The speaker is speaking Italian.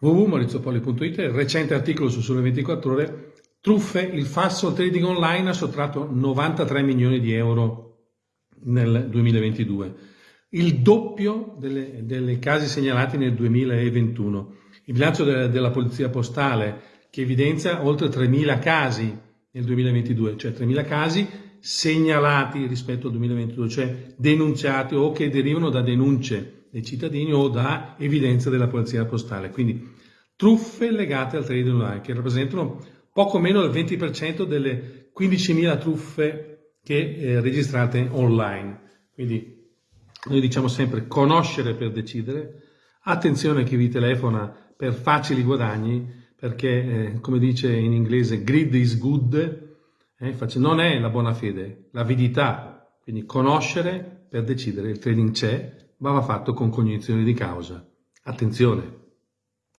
www.maurizopoli.it, recente articolo su Sole 24 Ore, truffe, il falso trading online ha sottratto 93 milioni di euro nel 2022, il doppio delle, delle casi segnalati nel 2021. Il bilancio de, della Polizia Postale che evidenzia oltre 3.000 casi nel 2022, cioè 3.000 casi segnalati rispetto al 2022, cioè denunciati o che derivano da denunce dei cittadini o da evidenza della Polizia Postale. Quindi truffe legate al trading online che rappresentano poco meno del 20% delle 15.000 truffe che eh, registrate online. Quindi noi diciamo sempre conoscere per decidere, attenzione a chi vi telefona per facili guadagni, perché eh, come dice in inglese greed is good, eh, non è la buona fede, l'avidità, quindi conoscere per decidere, il trading c'è, ma va fatto con cognizione di causa. Attenzione!